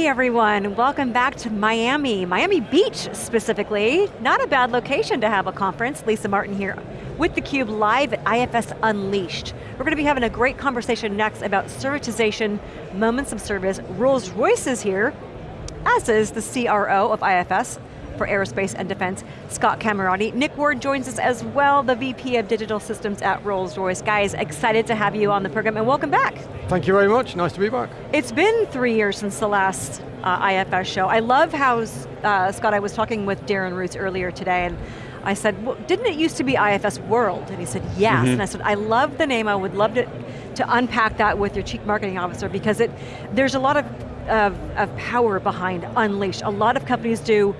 Hey everyone, welcome back to Miami, Miami Beach specifically. Not a bad location to have a conference. Lisa Martin here with theCUBE live at IFS Unleashed. We're going to be having a great conversation next about servitization, moments of service. Rolls-Royce is here, as is the CRO of IFS, for Aerospace and Defense, Scott Camarati. Nick Ward joins us as well, the VP of Digital Systems at Rolls-Royce. Guys, excited to have you on the program and welcome back. Thank you very much, nice to be back. It's been three years since the last uh, IFS show. I love how, uh, Scott, I was talking with Darren Roos earlier today and I said, well, didn't it used to be IFS World? And he said, yes. Mm -hmm. And I said, I love the name, I would love to, to unpack that with your chief marketing officer because it, there's a lot of, of, of power behind Unleash. A lot of companies do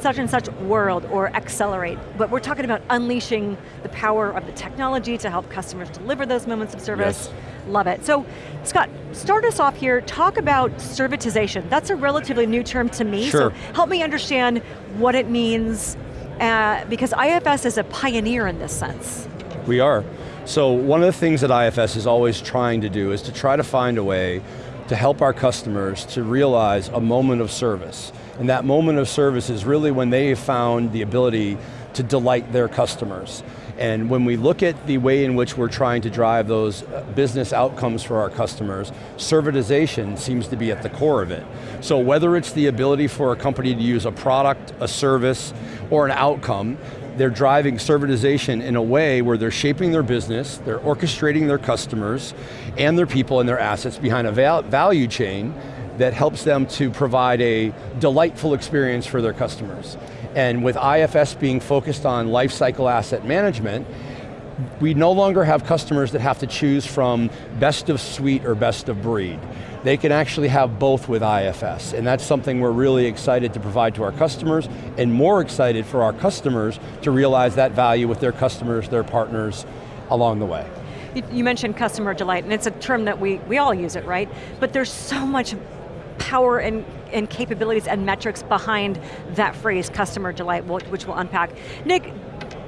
such and such world or accelerate, but we're talking about unleashing the power of the technology to help customers deliver those moments of service. Yes. Love it. So, Scott, start us off here, talk about servitization. That's a relatively new term to me, sure. so help me understand what it means, uh, because IFS is a pioneer in this sense. We are. So one of the things that IFS is always trying to do is to try to find a way to help our customers to realize a moment of service. And that moment of service is really when they found the ability to delight their customers. And when we look at the way in which we're trying to drive those uh, business outcomes for our customers, servitization seems to be at the core of it. So whether it's the ability for a company to use a product, a service, or an outcome, they're driving servitization in a way where they're shaping their business, they're orchestrating their customers and their people and their assets behind a val value chain that helps them to provide a delightful experience for their customers. And with IFS being focused on lifecycle asset management, we no longer have customers that have to choose from best of suite or best of breed. They can actually have both with IFS, and that's something we're really excited to provide to our customers, and more excited for our customers to realize that value with their customers, their partners, along the way. You mentioned customer delight, and it's a term that we, we all use it, right? But there's so much power and, and capabilities and metrics behind that phrase, customer delight, which we'll unpack. Nick,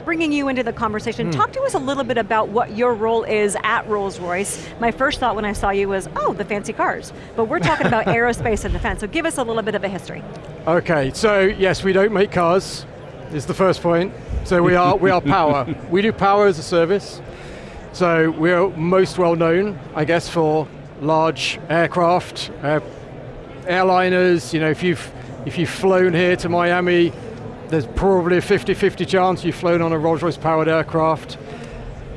bringing you into the conversation, mm. talk to us a little bit about what your role is at Rolls-Royce. My first thought when I saw you was, oh, the fancy cars. But we're talking about aerospace and defense, so give us a little bit of a history. Okay, so yes, we don't make cars, is the first point. So we are, we are power. we do power as a service. So we're most well known, I guess, for large aircraft, uh, airliners, you know, if you've, if you've flown here to Miami, there's probably a 50-50 chance you've flown on a Rolls-Royce powered aircraft.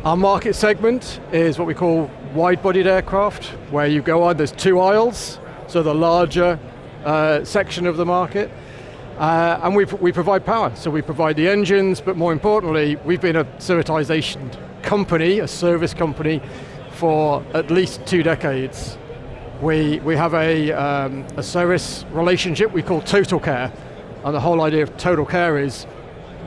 Our market segment is what we call wide-bodied aircraft, where you go on, there's two aisles, so the larger uh, section of the market. Uh, and we, we provide power, so we provide the engines, but more importantly, we've been a servitization company, a service company, for at least two decades. We, we have a, um, a service relationship we call Total Care. And the whole idea of Total Care is,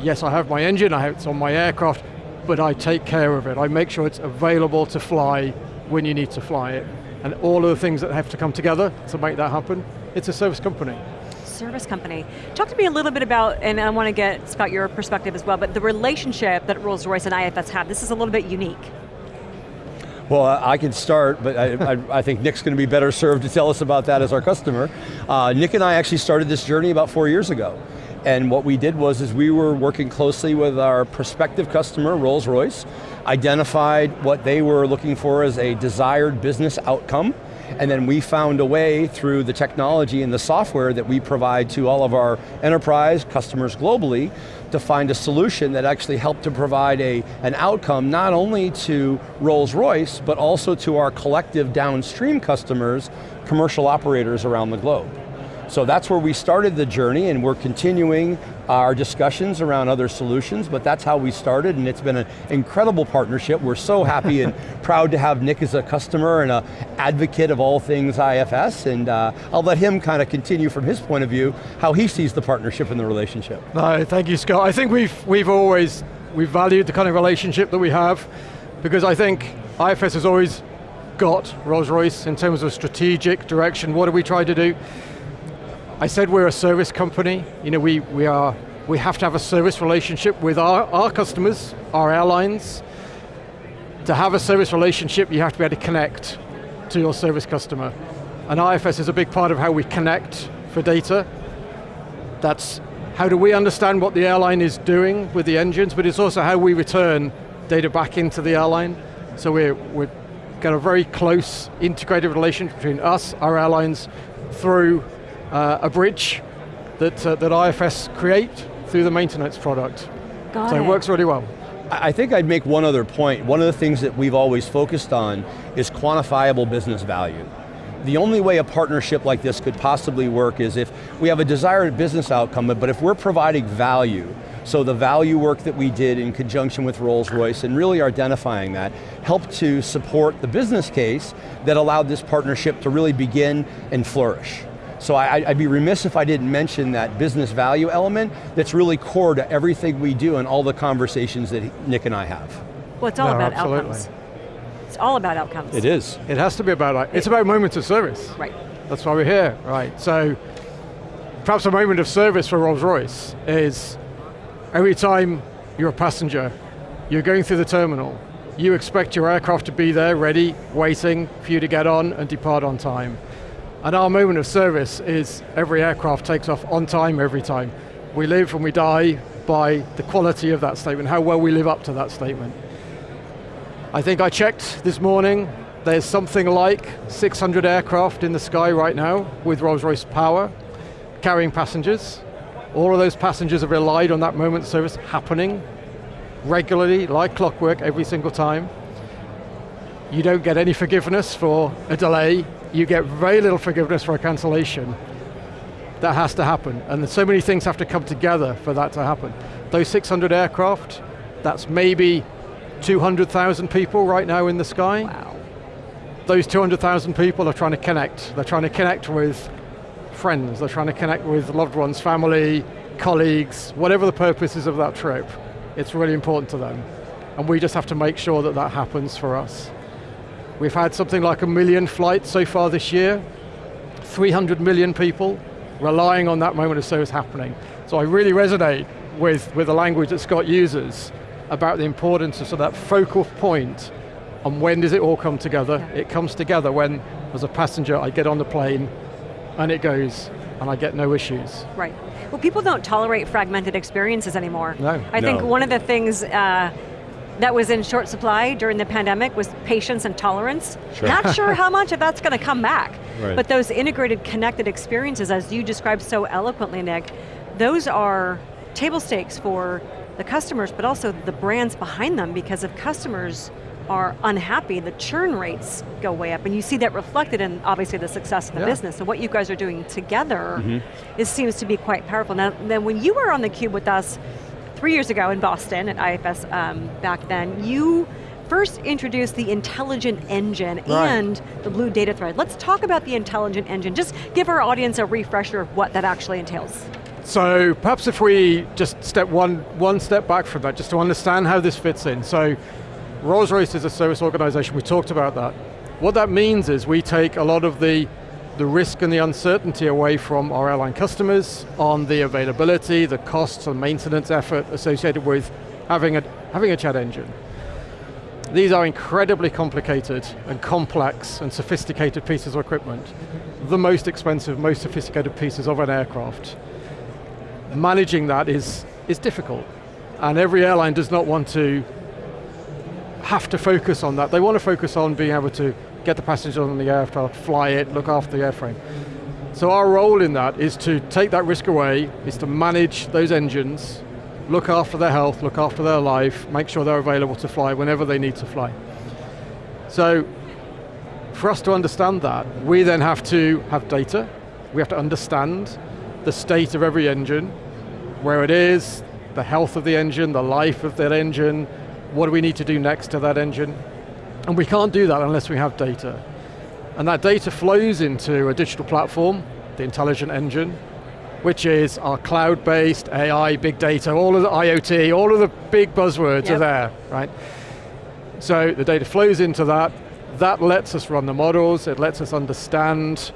yes, I have my engine, I have it's on my aircraft, but I take care of it. I make sure it's available to fly when you need to fly it. And all of the things that have to come together to make that happen, it's a service company service company. Talk to me a little bit about, and I want to get, Scott, your perspective as well, but the relationship that Rolls-Royce and IFS have, this is a little bit unique. Well, I can start, but I, I, I, think Nick's going to be better served to tell us about that as our customer. Uh, Nick and I actually started this journey about four years ago. And what we did was is we were working closely with our prospective customer, Rolls-Royce, identified what they were looking for as a desired business outcome, and then we found a way through the technology and the software that we provide to all of our enterprise customers globally to find a solution that actually helped to provide a, an outcome not only to Rolls-Royce, but also to our collective downstream customers, commercial operators around the globe. So that's where we started the journey and we're continuing our discussions around other solutions, but that's how we started and it's been an incredible partnership. We're so happy and proud to have Nick as a customer and an advocate of all things IFS and uh, I'll let him kind of continue from his point of view how he sees the partnership and the relationship. No, thank you Scott. I think we've, we've always, we've valued the kind of relationship that we have because I think IFS has always got Rolls-Royce in terms of strategic direction. What do we try to do? I said we're a service company. You know, we, we, are, we have to have a service relationship with our, our customers, our airlines. To have a service relationship, you have to be able to connect to your service customer. And IFS is a big part of how we connect for data. That's how do we understand what the airline is doing with the engines, but it's also how we return data back into the airline. So we're, we're got a very close integrated relationship between us, our airlines, through uh, a bridge that, uh, that IFS create through the maintenance product. Got so it. it works really well. I I think I'd make one other point. One of the things that we've always focused on is quantifiable business value. The only way a partnership like this could possibly work is if we have a desired business outcome, but if we're providing value, so the value work that we did in conjunction with Rolls-Royce and really identifying that helped to support the business case that allowed this partnership to really begin and flourish. So I, I'd be remiss if I didn't mention that business value element that's really core to everything we do and all the conversations that Nick and I have. Well, it's all No, about absolutely. outcomes. It's all about outcomes. It is. It has to be about, like- it's about moments of service. Right. That's why we're here, right? So, perhaps a moment of service for Rolls-Royce is every time you're a passenger, you're going through the terminal, you expect your aircraft to be there, ready, waiting for you to get on and depart on time. And our moment of service is every aircraft takes off on time every time. We live and we die by the quality of that statement, how well we live up to that statement. I think I checked this morning, there's something like 600 aircraft in the sky right now with Rolls-Royce power, carrying passengers. All of those passengers have relied on that moment of service happening regularly, like clockwork, every single time. You don't get any forgiveness for a delay, you get very little forgiveness for a cancellation. That has to happen, and so many things have to come together for that to happen. Those 600 aircraft, that's maybe 200,000 people right now in the sky. Wow. Those 200,000 people are trying to connect. They're trying to connect with friends, they're trying to connect with loved ones, family, colleagues, whatever the purpose is of that trip. It's really important to them. And we just have to make sure that that happens for us. We've had something like a million flights so far this year, 300 million people relying on that moment of service happening. So I really resonate with, with the language that Scott uses about the importance of, sort of that focal and when does it all come together. Yeah. It comes together when, as a passenger, I get on the plane and it goes and I get no issues. Right. Well, people don't tolerate fragmented experiences anymore. No. I think one of the things uh, that was in short supply during the pandemic was patience and tolerance. Sure. Not sure how much of that's going to come back. Right. But those integrated, connected experiences, as you described so eloquently, Nick, those are table stakes for the customers, but also the brands behind them, because if customers are unhappy, the churn rates go way up, and you see that reflected in obviously the success of the Yeah. business. So what you guys are doing together mm-hmm. is, seems to be quite powerful. Now, then when you were on theCUBE with us three years ago in Boston at IFS um, back then, you first introduced the intelligent engine Right. and the blue data thread. Let's talk about the intelligent engine. Just give our audience a refresher of what that actually entails. So perhaps if we just step one, one step back from that, just to understand how this fits in. So Rolls-Royce is a service organization, we talked about that. What that means is we take a lot of the, the risk and the uncertainty away from our airline customers on the availability, the costs and maintenance effort associated with having a, having a jet engine. These are incredibly complicated and complex and sophisticated pieces of equipment. The most expensive, most sophisticated pieces of an aircraft managing that is, is difficult. And every airline does not want to have to focus on that. They want to focus on being able to get the passengers on the aircraft, fly it, look after the airframe. So our role in that is to take that risk away, is to manage those engines, look after their health, look after their life, make sure they're available to fly whenever they need to fly. So for us to understand that, we then have to have data, we have to understand the state of every engine, where it is, the health of the engine, the life of that engine, what do we need to do next to that engine? And we can't do that unless we have data. And that data flows into a digital platform, the intelligent engine, which is our cloud-based AI, big data, all of the IoT, all of the big buzzwords Yep. are there, right? So the data flows into that, that lets us run the models, it lets us understand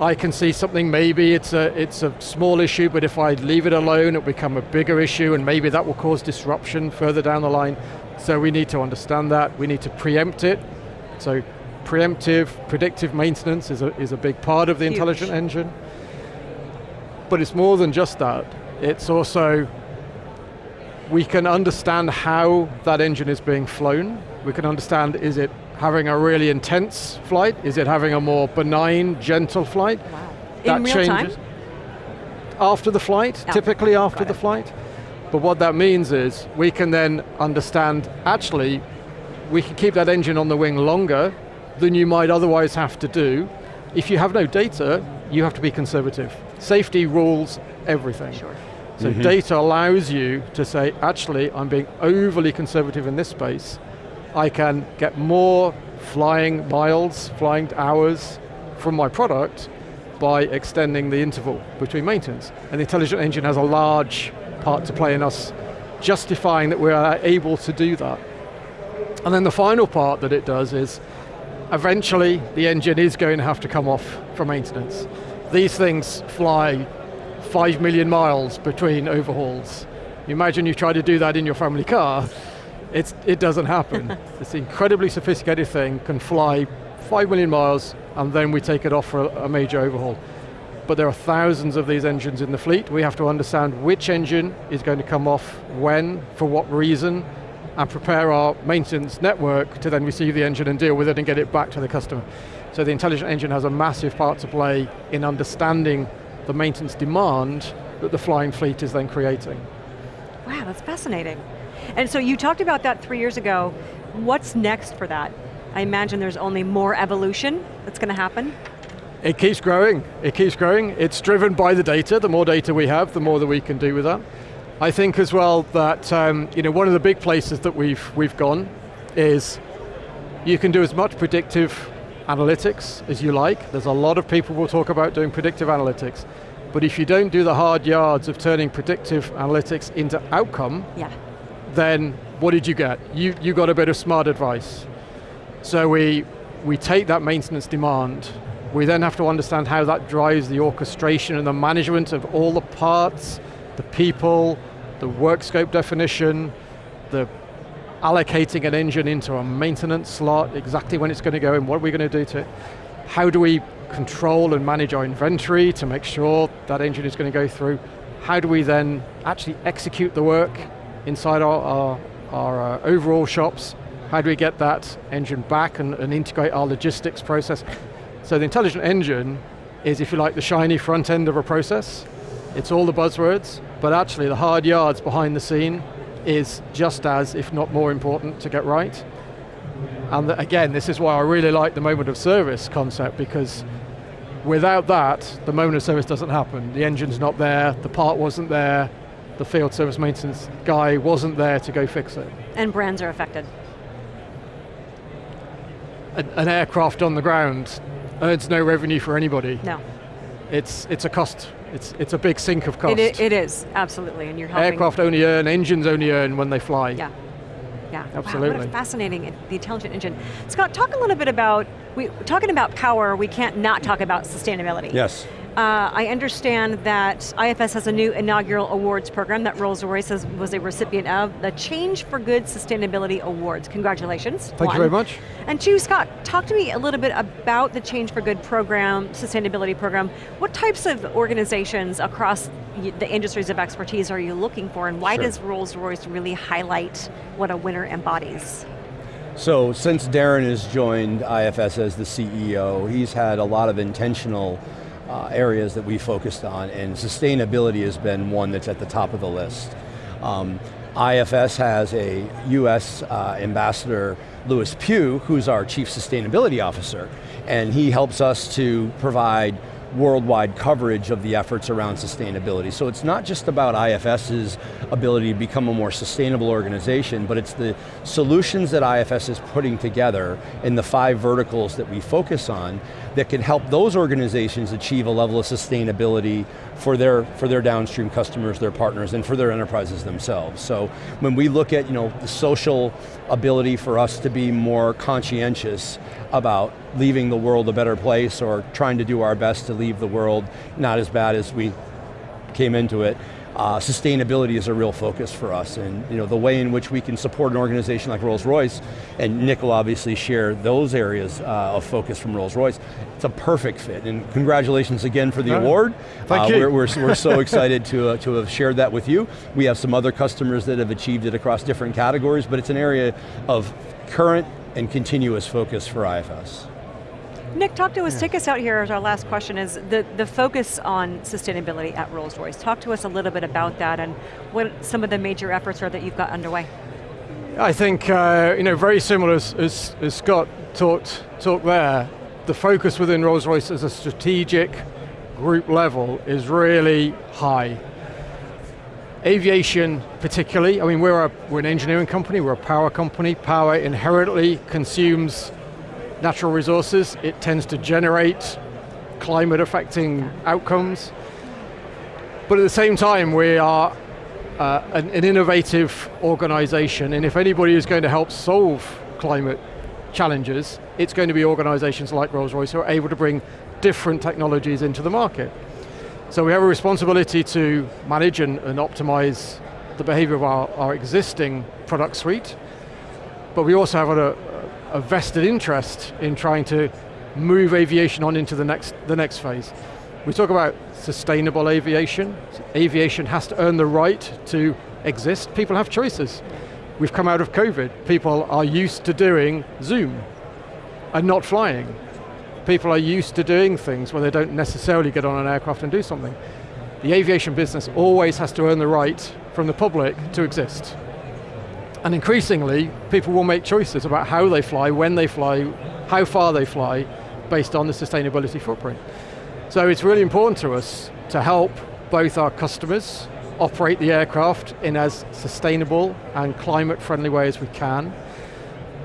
I can see something, maybe it's a, it's a small issue, but if I leave it alone, it'll become a bigger issue, and maybe that will cause disruption further down the line. So we need to understand that, we need to preempt it. So preemptive, predictive maintenance is a, is a big part of the Huge. intelligent engine. But it's more than just that. It's also, we can understand how that engine is being flown. We can understand, is it having a really intense flight? Is it having a more benign, gentle flight? Wow. That In real changes. time? After the flight, Oh, typically after got the it. flight. But what that means is we can then understand, actually, we can keep that engine on the wing longer than you might otherwise have to do. If you have no data, you have to be conservative. Safety rules everything. Sure. So mm-hmm. data allows you to say, actually, I'm being overly conservative in this space. I can get more flying miles, flying hours from my product by extending the interval between maintenance. And the intelligent engine has a large part to play in us justifying that we are able to do that. And then the final part that it does is eventually the engine is going to have to come off for maintenance. These things fly five million miles between overhauls. You imagine you try to do that in your family car, it's, it doesn't happen. this incredibly sophisticated thing can fly five million miles and then we take it off for a, a major overhaul. But there are thousands of these engines in the fleet. We have to understand which engine is going to come off when, for what reason, and prepare our maintenance network to then receive the engine and deal with it and get it back to the customer. So the intelligent engine has a massive part to play in understanding the maintenance demand that the flying fleet is then creating. Wow, that's fascinating. And so you talked about that three years ago. What's next for that? I imagine there's only more evolution that's going to happen. It keeps growing, it keeps growing. It's driven by the data. The more data we have, the more that we can do with that. I think as well that um, you know, one of the big places that we've, we've gone is you can do as much predictive analytics as you like. There's a lot of people will talk about doing predictive analytics. But if you don't do the hard yards of turning predictive analytics into outcome, Yeah. then what did you get? You, you got a bit of smart advice. So we, we take that maintenance demand, we then have to understand how that drives the orchestration and the management of all the parts, the people, the work scope definition, the allocating an engine into a maintenance slot, exactly when it's going to go and what are we going to do to it. How do we control and manage our inventory to make sure that engine is going to go through? How do we then actually execute the work inside our, our, our uh, overhaul shops? How do we get that engine back and, and integrate our logistics process? So the intelligent engine is, if you like, the shiny front end of a process. It's all the buzzwords, but actually the hard yards behind the scene is just as, if not more important to get right. And th- again, this is why I really like the moment of service concept because without that, the moment of service doesn't happen. The engine's not there, the part wasn't there, the field service maintenance guy wasn't there to go fix it. And brands are affected. An, an aircraft on the ground earns no revenue for anybody. No. It's, it's a cost, it's, it's a big sink of cost. It, it is, absolutely, and you're helping. Aircraft only earn, engines only earn when they fly. Yeah. Yeah, Wow, what Absolutely. a fascinating, the intelligent engine. Scott, talk a little bit about, we, talking about power, we can't not talk about sustainability. Yes. Uh, I understand that IFS has a new inaugural awards program that Rolls-Royce was a recipient of, the Change for Good Sustainability Awards. Congratulations. Thank you very much. And two, Scott, talk to me a little bit about the Change for Good program, sustainability program. What types of organizations across the industries of expertise are you looking for, and why Sure. does Rolls-Royce really highlight what a winner embodies? So since Darren has joined IFS as the CEO, he's had a lot of intentional uh, areas that we focused on, and sustainability has been one that's at the top of the list. Um, IFS has a US uh, ambassador, Lewis Pugh, who's our chief sustainability officer, and he helps us to provide worldwide coverage of the efforts around sustainability. So it's not just about IFS's ability to become a more sustainable organization, but it's the solutions that IFS is putting together in the five verticals that we focus on that can help those organizations achieve a level of sustainability for their, for their downstream customers, their partners, and for their enterprises themselves. So when we look at you know, the social ability for us to be more conscientious about leaving the world a better place or trying to do our best to leave the world not as bad as we came into it, uh, sustainability is a real focus for us and you know, the way in which we can support an organization like Rolls-Royce, and Nick will obviously share those areas uh, of focus from Rolls-Royce, it's a perfect fit, and congratulations again for the award. Thank uh, you. We're, we're, we're so excited to, uh, to have shared that with you. We have some other customers that have achieved it across different categories, but it's an area of current and continuous focus for IFS. Nick, talk to us, take us out here as our last question is the, the focus on sustainability at Rolls-Royce. Talk to us a little bit about that and what some of the major efforts are that you've got underway. I think, uh, you know, very similar as, as, as Scott talked, talked there, the focus within Rolls-Royce as a strategic group level is really high. Aviation particularly, I mean we're, a, we're an engineering company, we're a power company, power inherently consumes natural resources, it tends to generate climate affecting outcomes, but at the same time we are uh, an, an innovative organization and if anybody is going to help solve climate challenges, it's going to be organizations like Rolls-Royce who are able to bring different technologies into the market. So we have a responsibility to manage and, and optimize the behavior of our, our, existing product suite, but we also have a, a, vested interest in trying to move aviation on into the next, the next phase. We talk about sustainable aviation. Aviation has to earn the right to exist. People have choices. We've come out of COVID. People are used to doing Zoom and not flying people are used to doing things where they don't necessarily get on an aircraft and do something. The aviation business always has to earn the right from the public to exist. And increasingly, people will make choices about how they fly, when they fly, how far they fly, based on the sustainability footprint. So it's really important to us to help both our customers operate the aircraft in as sustainable and climate friendly way as we can.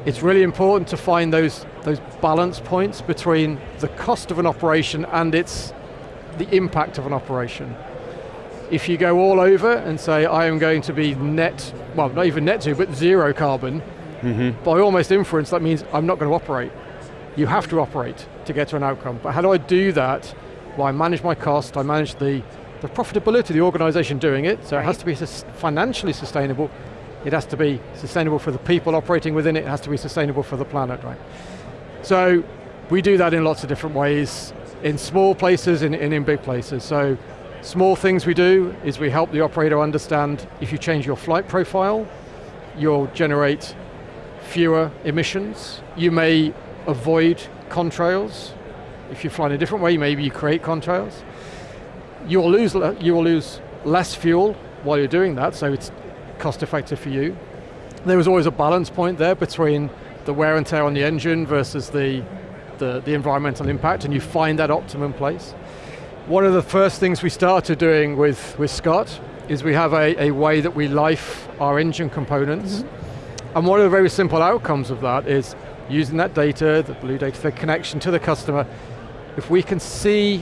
It's really important to find those those balance points between the cost of an operation and its the impact of an operation. If you go all over and say, I am going to be net, well, not even net to, but zero carbon, mm -hmm. by almost inference, that means I'm not going to operate. You have to operate to get to an outcome. But how do I do that? Well, I manage my cost, I manage the, the profitability of the organization doing it, so right. it has to be financially sustainable, it has to be sustainable for the people operating within it, it has to be sustainable for the planet, right? So we do that in lots of different ways, in small places and in, in, big places. So small things we do is we help the operator understand if you change your flight profile, you'll generate fewer emissions. You may avoid contrails. If you fly in a different way, maybe you create contrails. You will lose, you will lose less fuel while you're doing that, so it's cost effective for you. There was always a balance point there between the wear and tear on the engine versus the, the, the environmental impact, and you find that optimum place. One of the first things we started doing with, with Scott is we have a, a way that we life our engine components. Mm -hmm. And one of the very simple outcomes of that is using that data, the blue data, the connection to the customer, if we can see,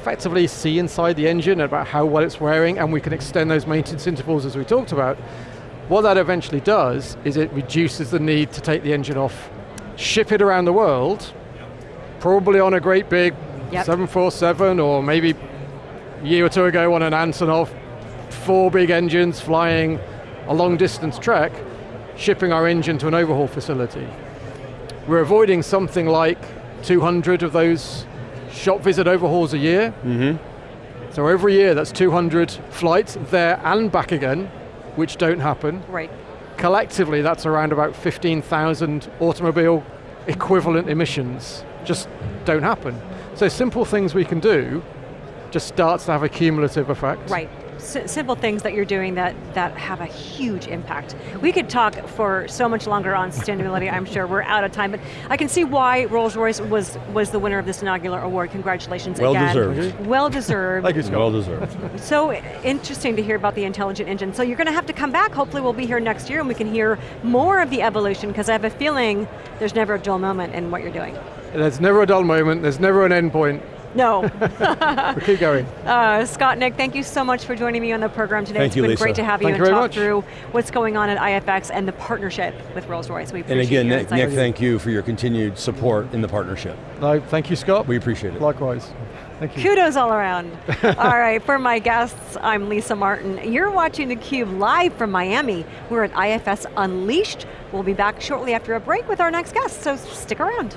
effectively see inside the engine about how well it's wearing and we can extend those maintenance intervals as we talked about, what that eventually does is it reduces the need to take the engine off, ship it around the world, probably on a great big yep. 747 or maybe a year or two ago on an Antonov, four big engines flying a long distance trek, shipping our engine to an overhaul facility. We're avoiding something like 200 of those shop visit overhauls a year. Mm -hmm. So every year that's 200 flights there and back again which don't happen. Right. Collectively, that's around about 15,000 automobile equivalent emissions just don't happen. So simple things we can do just starts to have a cumulative effect. Right simple things that you're doing that, that have a huge impact. We could talk for so much longer on sustainability, I'm sure we're out of time, but I can see why Rolls-Royce was, was the winner of this inaugural award. Congratulations well again. Deserved. Well deserved. Thank you, Scott. Well deserved. So interesting to hear about the intelligent engine. So you're going to have to come back, hopefully we'll be here next year and we can hear more of the evolution, because I have a feeling there's never a dull moment in what you're doing. There's never a dull moment, there's never an end point No. But keep going. Uh, Scott, Nick, thank you so much for joining me on the program today. Thank it's you, been Lisa. great to have you Thank and you very talk much. through what's going on at IFS and the partnership with Rolls-Royce. We And again, Nick, Nick, thank you for your continued support in the partnership. No, thank you, Scott. We appreciate it. Likewise. Thank you. Kudos all around. all right, for my guests, I'm Lisa Martin. You're watching theCUBE live from Miami. We're at IFS Unleashed. We'll be back shortly after a break with our next guest, so stick around.